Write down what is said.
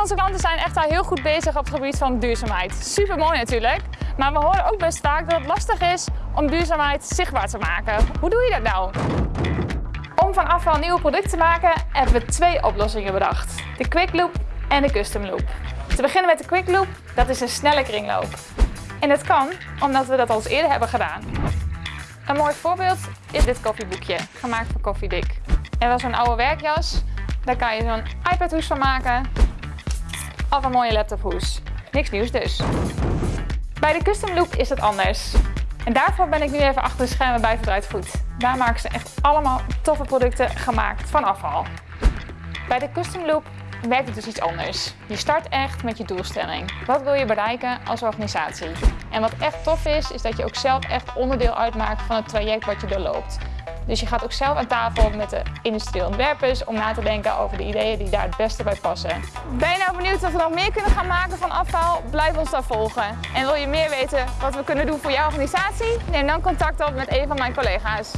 onze klanten zijn echt al heel goed bezig op het gebied van duurzaamheid. Super mooi natuurlijk, maar we horen ook best vaak dat het lastig is om duurzaamheid zichtbaar te maken. Hoe doe je dat nou? Om van afval een nieuwe product te maken hebben we twee oplossingen bedacht. De Quick Loop en de Custom Loop. Te beginnen met de Quick Loop, dat is een snelle kringloop. En dat kan omdat we dat al eens eerder hebben gedaan. Een mooi voorbeeld is dit koffieboekje, gemaakt van Koffiedik. En was zo'n oude werkjas, daar kan je zo'n iPad-hoes van maken of een mooie laptophoes. Niks nieuws dus. Bij de Custom Loop is het anders. En daarvoor ben ik nu even achter de schermen bij Verdraaid Goed. Daar maken ze echt allemaal toffe producten gemaakt van afval. Bij de Custom Loop werkt het dus iets anders. Je start echt met je doelstelling. Wat wil je bereiken als organisatie? En wat echt tof is, is dat je ook zelf echt onderdeel uitmaakt van het traject wat je doorloopt. Dus je gaat ook zelf aan tafel met de industrieel ontwerpers om na te denken over de ideeën die daar het beste bij passen. Ben je nou benieuwd of we nog meer kunnen gaan maken van afval? Blijf ons dan volgen. En wil je meer weten wat we kunnen doen voor jouw organisatie? Neem dan contact op met een van mijn collega's.